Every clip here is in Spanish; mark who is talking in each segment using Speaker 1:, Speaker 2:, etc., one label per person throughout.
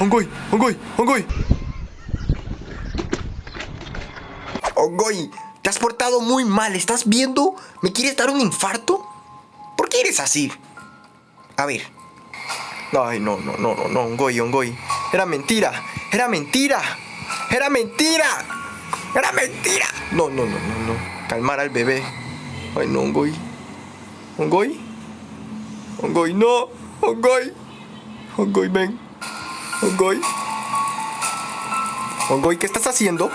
Speaker 1: Ongoy, Ongoy, Ongoy. Ongoy, te has portado muy mal. ¿Estás viendo? ¿Me quieres dar un infarto? ¿Por qué eres así? A ver. Ay, no, no, no, no, no, Ongoy, Ongoy. Era mentira, era mentira, era mentira, era mentira. No, no, no, no, no. Calmar al bebé. Ay, no, Ongoy. Ongoy. Ongoy, no. Ongoy. Ongoy, ven. Ongoy. Ongoy, ¿qué estás haciendo?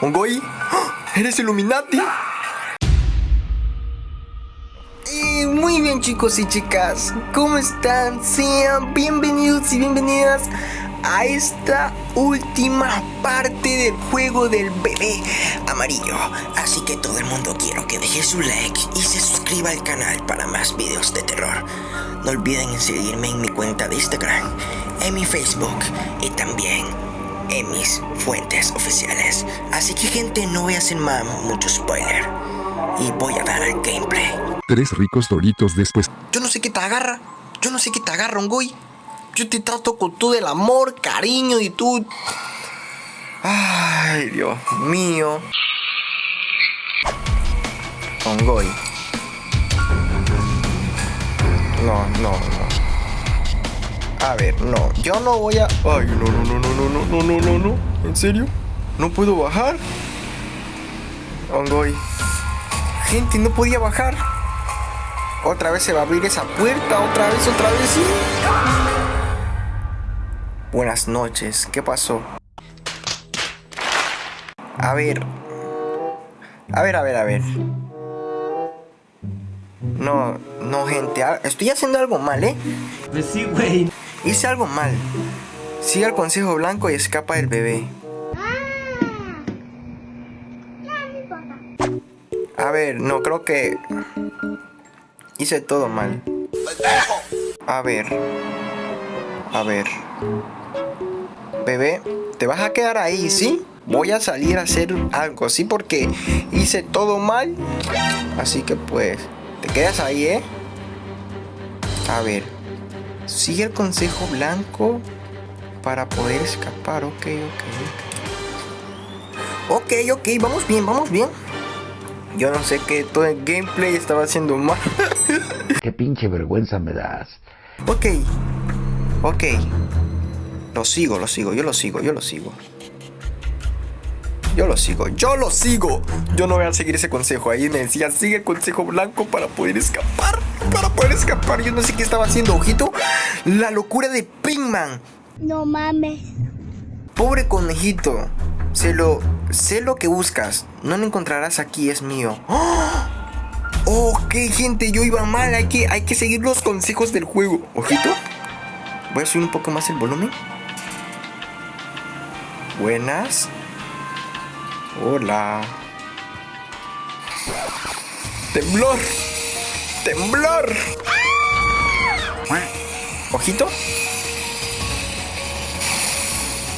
Speaker 1: Ongoy. ¡Ah! ¿Eres Illuminati? Y muy bien chicos y chicas, ¿cómo están? Sean bienvenidos y bienvenidas a esta última parte del juego del bebé amarillo. Así que todo el mundo quiero que deje su like y se suscriba al canal para más videos de terror. No olviden seguirme en mi cuenta de Instagram, en mi Facebook y también en mis fuentes oficiales. Así que gente, no voy a hacer más mucho spoiler. Y voy a dar al gameplay.
Speaker 2: Tres ricos doritos después.
Speaker 1: Yo no sé qué te agarra. Yo no sé qué te agarra, Ongoy. Yo te trato con todo el amor, cariño y tú... Ay, Dios mío. Ongoy. No, no, no. A ver, no. Yo no voy a... Ay, no, no, no, no, no, no, no, no, no. ¿En serio? ¿No puedo bajar? Ongoy. Gente, no podía bajar. Otra vez se va a abrir esa puerta. Otra vez, otra vez, sí. Buenas noches. ¿Qué pasó? A ver. A ver, a ver, a ver. No, no, gente. ah, Estoy haciendo algo mal, ¿eh?
Speaker 3: Pues sí, güey.
Speaker 1: Hice algo mal. Sigue al consejo blanco y escapa del bebé. A ver, no creo que hice todo mal. A ver. A ver. Bebé, te vas a quedar ahí, ¿sí? Voy a salir a hacer algo, ¿sí? Porque hice todo mal. Así que pues, te quedas ahí, ¿eh? A ver. Sigue el consejo blanco para poder escapar. Ok, ok, ok. Ok, ok, vamos bien, vamos bien. Yo no sé qué todo el gameplay estaba haciendo mal.
Speaker 4: Qué pinche vergüenza me das.
Speaker 1: ok, ok. Lo sigo, lo sigo, yo lo sigo, yo lo sigo. Yo lo sigo, yo lo sigo. Yo no voy a seguir ese consejo. Ahí me decía, sigue el consejo blanco para poder escapar. Para poder escapar. Yo no sé qué estaba haciendo, ojito. La locura de Pinkman.
Speaker 5: No mames.
Speaker 1: Pobre conejito. Sé lo, sé lo que buscas. No lo encontrarás aquí, es mío. ¡Oh! Ok, gente, yo iba mal. Hay que, hay que seguir los consejos del juego. Ojito. Voy a subir un poco más el volumen. Buenas. Hola. Temblor. Temblor. Ojito.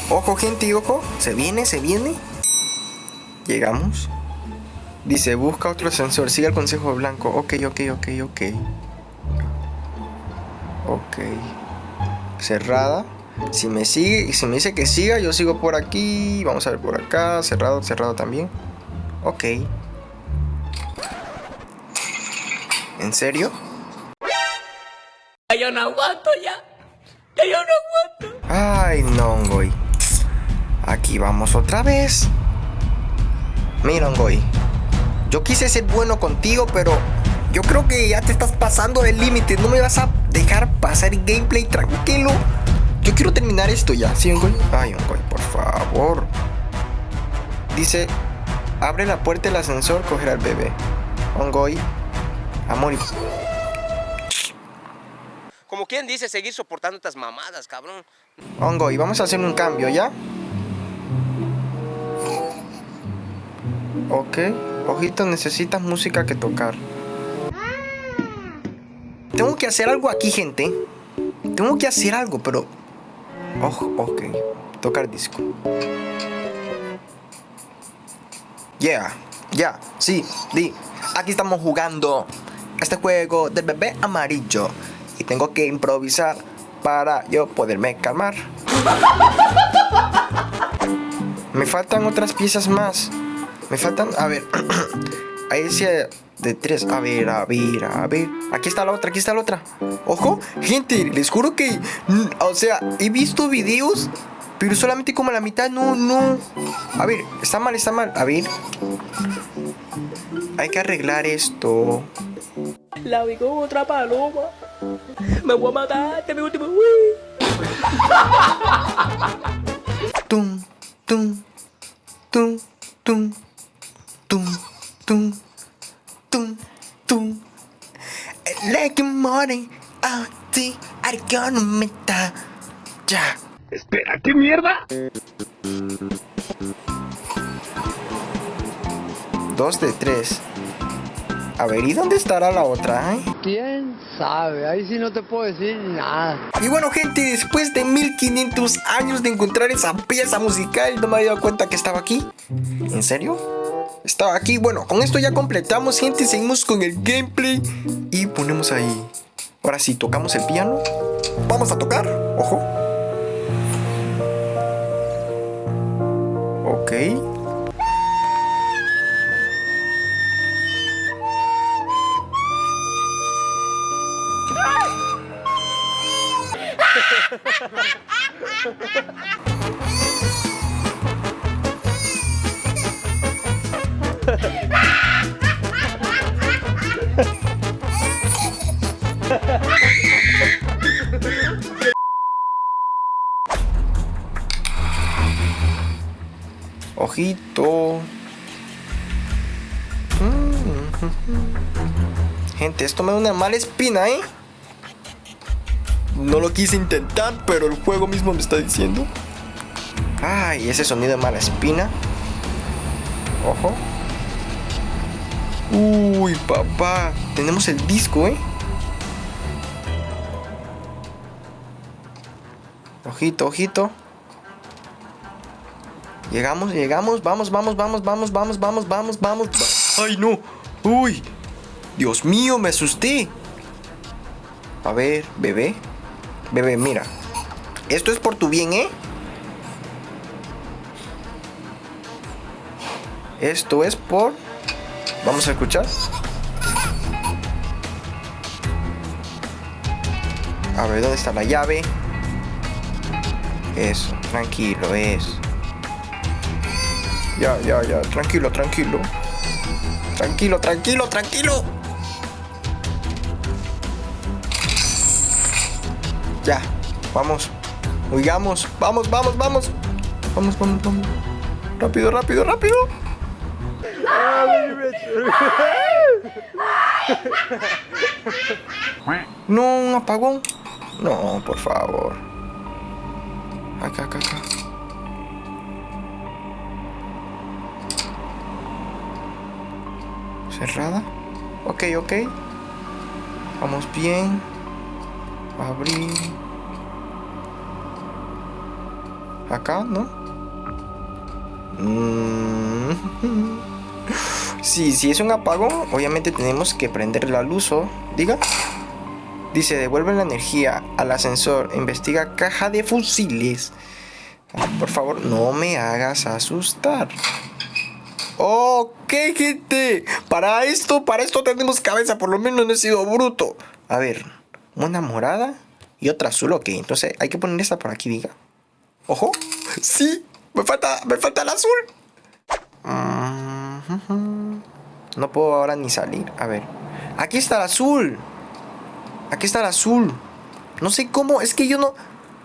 Speaker 1: Ojo, gente, ojo. Se viene, se viene. Llegamos. Dice, busca otro sensor. Sigue el consejo blanco. Ok, ok, ok, ok. Ok. Cerrada. Si me sigue y si me dice que siga, yo sigo por aquí. Vamos a ver por acá. Cerrado, cerrado también. Ok. ¿En serio?
Speaker 3: Ya yo no aguanto ya. Ya yo no aguanto.
Speaker 1: Ay, no, Ngoy. Aquí vamos otra vez. Mira, Ngoy. Yo quise ser bueno contigo, pero yo creo que ya te estás pasando del límite. No me vas a dejar pasar el gameplay tranquilo. Yo quiero terminar esto ya, ¿sí, Ngoy? Ay, Ngoy, por favor. Dice, abre la puerta del ascensor, coger al bebé. Ongoy, amor y...
Speaker 6: Como quien dice, seguir soportando estas mamadas, cabrón.
Speaker 1: Ongoy, vamos a hacer un cambio, ¿ya? Ok, ojito, necesitas música que tocar. Tengo que hacer algo aquí, gente. Tengo que hacer algo, pero... Ojo, ok. Tocar disco. Yeah, ya, sí, di. Aquí estamos jugando este juego del bebé amarillo. Y tengo que improvisar para yo poderme calmar. Me faltan otras piezas más. Me faltan, a ver, ahí decía de tres. A ver, a ver, a ver. Aquí está la otra, aquí está la otra. Ojo, gente, les juro que, mm, o sea, he visto videos, pero solamente como la mitad, no, no. A ver, está mal, está mal. A ver. Hay que arreglar esto.
Speaker 3: La vi con otra paloma. Me voy a matar, este es mi
Speaker 1: gonna meta. Ya.
Speaker 4: Espera, ¿qué mierda?
Speaker 1: Dos de tres. A ver, ¿y dónde estará la otra? eh?
Speaker 5: ¿Quién sabe? Ahí sí no te puedo decir nada.
Speaker 1: Y bueno, gente, después de 1500 años de encontrar esa pieza musical, no me había dado cuenta que estaba aquí. ¿En serio? Estaba aquí. Bueno, con esto ya completamos, gente. Seguimos con el gameplay y ponemos ahí. Ahora sí, tocamos el piano. Vamos a tocar. Ojo. Ok. Ojito. Mm, Gente, esto me da una mala espina, ¿eh? No lo quise intentar, pero el juego mismo me está diciendo. Ay, ese sonido de mala espina. Ojo. Uy, papá. Tenemos el disco, ¿eh? Ojito, ojito. Llegamos, llegamos. Vamos, vamos, vamos, vamos, vamos, vamos, vamos, vamos. Ay, no. Uy. Dios mío, me asusté. A ver, bebé. Bebé, mira. Esto es por tu bien, ¿eh? Esto es por... Vamos a escuchar. A ver, ¿dónde está la llave? Eso, tranquilo, eso. Ya, ya, ya, tranquilo, tranquilo. Tranquilo, tranquilo, tranquilo. Ya, vamos. Huyamos. Vamos, vamos, vamos. Vamos, vamos, vamos. Rápido, rápido, rápido. No, un apagón. No, por favor. Acá, acá, acá. Cerrada. Ok, ok. Vamos bien. Abrir. Acá, ¿no? Mm. Sí, si es un apagón, obviamente tenemos que prender la luz o... Diga. Dice, devuelve la energía al ascensor. Investiga caja de fusiles. Ah, Por favor, no me hagas asustar. Ok, gente. Para esto, para esto tenemos cabeza. Por lo menos no he sido bruto. A ver, una morada y otra azul. Ok, entonces hay que poner esta por aquí, diga. Ojo. Sí, me falta, me falta el azul. Mm, No puedo ahora ni salir. A ver. Aquí está el azul. Aquí está el azul. No sé cómo. Es que yo no.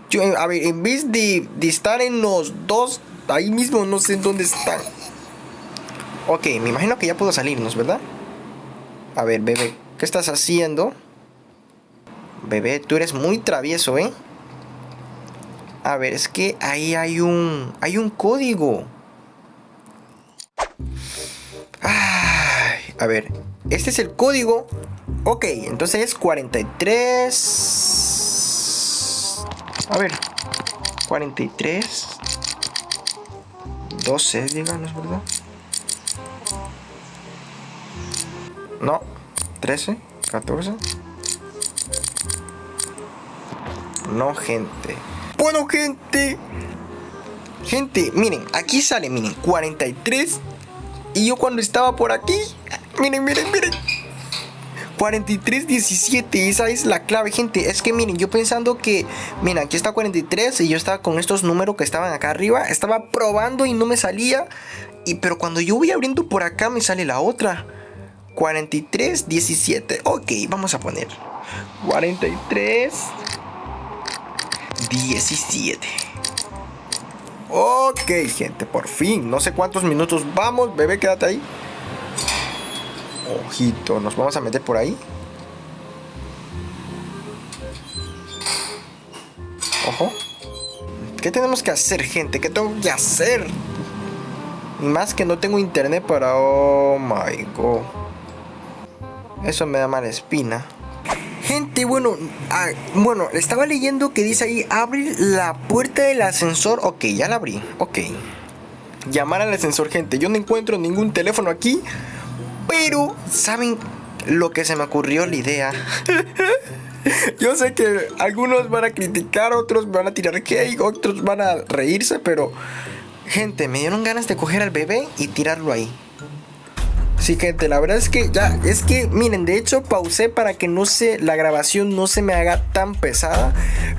Speaker 1: Yo, a ver, en vez de, de estar en los dos, ahí mismo no sé dónde están. Ok, me imagino que ya puedo salirnos, ¿verdad? A ver, bebé, ¿qué estás haciendo? Bebé, tú eres muy travieso, ¿eh? A ver, es que ahí hay un... Hay un código. Ay, a ver, este es el código. Ok, entonces es 43... A ver, 43... 12, díganos, ¿verdad? 13, 14. No, gente. Bueno, gente. Gente, miren, aquí sale, miren, 43. Y yo cuando estaba por aquí, miren, miren, miren. 43, 17, esa es la clave, gente. Es que miren, yo pensando que, miren, aquí está 43 y yo estaba con estos números que estaban acá arriba. Estaba probando y no me salía. Y pero cuando yo voy abriendo por acá me sale la otra. 43, 17. Ok, vamos a poner 43, 17. Ok, gente, por fin. No sé cuántos minutos vamos. Bebé, quédate ahí. Ojito, nos vamos a meter por ahí. Ojo. ¿Qué tenemos que hacer, gente? ¿Qué tengo que hacer? Más que no tengo internet para... Oh my god. Eso me da mala espina. Gente, bueno, ah, bueno, estaba leyendo que dice ahí, abre la puerta del ascensor. Ok, ya la abrí, ok. Llamar al ascensor, gente. Yo no encuentro ningún teléfono aquí. Pero, ¿saben lo que se me ocurrió la idea? Yo sé que algunos van a criticar, otros van a tirar cake, otros van a reírse, pero... Gente, me dieron ganas de coger al bebé y tirarlo ahí. Sí, gente, la verdad es que ya, es que, miren, de hecho pausé para que no se, la grabación no se me haga tan pesada.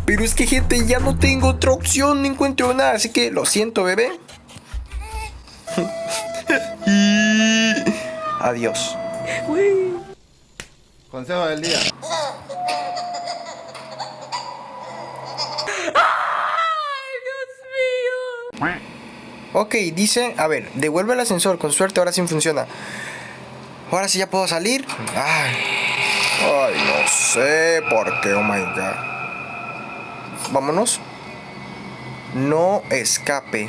Speaker 1: Pero es que, gente, ya no tengo otra opción, no encuentro nada. Así que lo siento, bebé. y... Adiós.
Speaker 7: Consejo del día.
Speaker 1: Ok, dice, a ver, devuelve el ascensor, con suerte ahora sí funciona. Ahora sí ya puedo salir. Ay, no sé por qué, oh my god. Vámonos. No escape.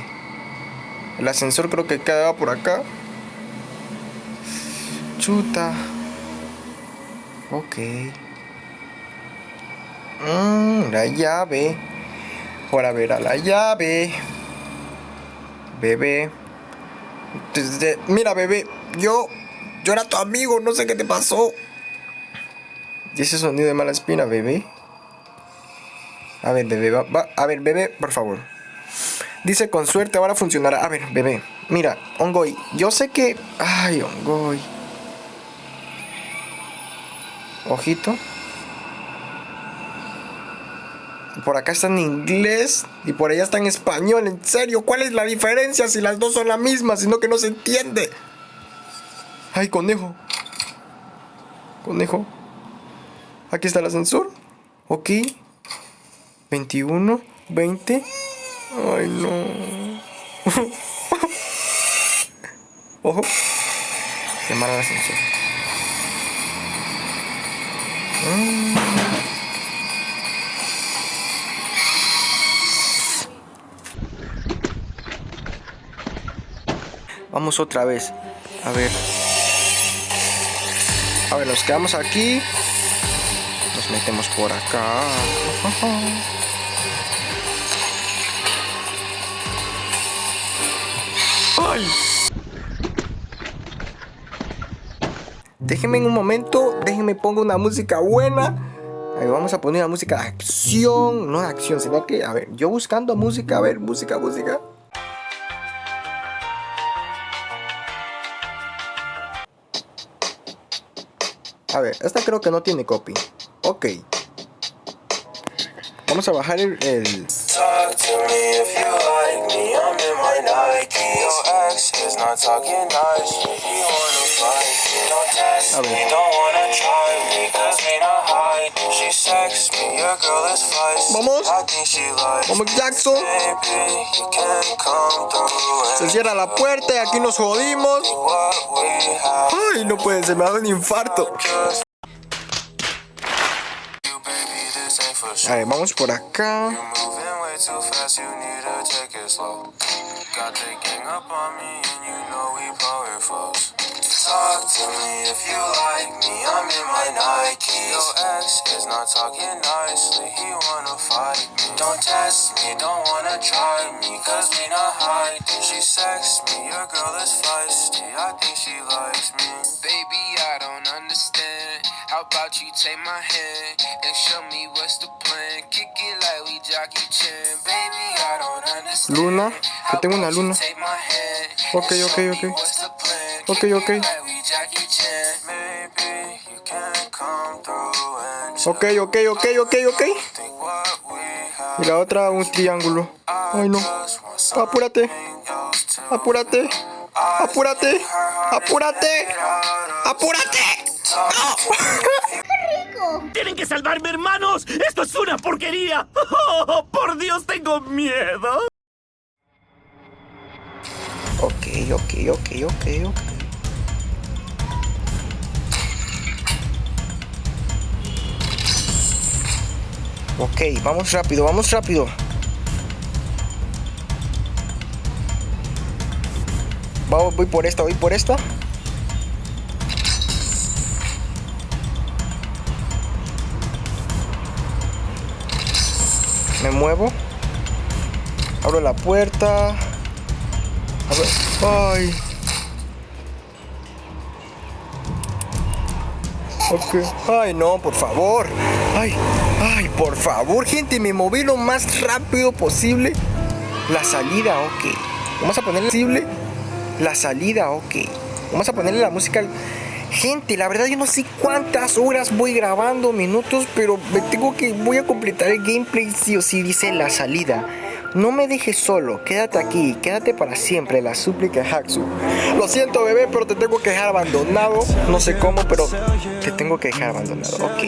Speaker 1: El ascensor creo que queda por acá. Chuta. Ok. Mmm, la llave. Ahora verá la llave. Bebé. Desde- mira, bebé. Yo. Yo era tu amigo. No sé qué te pasó. ¿Y ese sonido de mala espina, bebé? A ver, bebé. Va, va- A ver, bebé, por favor. Dice con suerte ahora funcionará. A ver, bebé. Mira, Ongoy. Yo sé que. Ay, Ongoy. Ojito. Por acá está en inglés y por allá está en español. En serio, ¿cuál es la diferencia si las dos son la misma, sino que no se entiende? Ay, conejo. Conejo. Aquí está el ascensor. Ok. 21, 20. Ay, no. Ojo. Llamar al ascensor. Vamos otra vez. A ver. A ver, nos quedamos aquí. Nos metemos por acá. ¡Ay! Déjenme en un momento, déjenme pongo una música buena. Ahí vamos a poner una música de acción, no de acción, sino que, a ver, yo buscando música, a ver, música, música. A ver, esta creo que no tiene copy. Ok. Vamos a bajar el... el- A ver. Vamos. Vamos. Jackson. Se cierra la puerta y aquí nos jodimos. Ay, no puede ser, me da un infarto. A ver, vamos por acá.
Speaker 8: You're moving way too fast. You need to take it slow. Got the gang up on me, and you know we power flows. Talk to me if you like me, I'm in my Nikes. Your ex is not talking nicely, he wanna fight me. Don't test me, don't wanna try me, cause we not hiding. She sex me, your girl is feisty, I think she likes me. Baby, I don't understand. How about you take my hand and show me what's the plan? Kick it like we Jackie Chan. Baby, I don't understand.
Speaker 1: Luna, que tengo una luna.
Speaker 8: Take my hand
Speaker 1: Ok,
Speaker 8: and
Speaker 1: ok,
Speaker 8: show
Speaker 1: ok. Ok, ok. Ok, ok, ok, ok, ok. Y la otra un triángulo. Ay no. Apúrate. Apúrate. Apúrate. Apúrate. Apúrate.
Speaker 4: ¡Tienen que salvarme, hermanos! ¡Esto es una porquería! ¡Oh, por Dios, tengo miedo!
Speaker 1: Ok, ok, ok, ok, ok. Ok, vamos rápido, vamos rápido. Voy por esta, voy por esta. Me muevo. Abro la puerta. Abro- Ay. Ok. Ay, no, por favor. Ay, ay, por favor, gente, me moví lo más rápido posible. La salida, ok. Vamos a ponerle posible. La salida, ok. Vamos a ponerle la música. Gente, la verdad yo no sé cuántas horas voy grabando, minutos, pero me tengo que voy a completar el gameplay sí o sí dice la salida. No me dejes solo, quédate aquí, quédate para siempre, la súplica Haxu. Lo siento bebé, pero te tengo que dejar abandonado. No sé cómo, pero te tengo que dejar abandonado. Ok.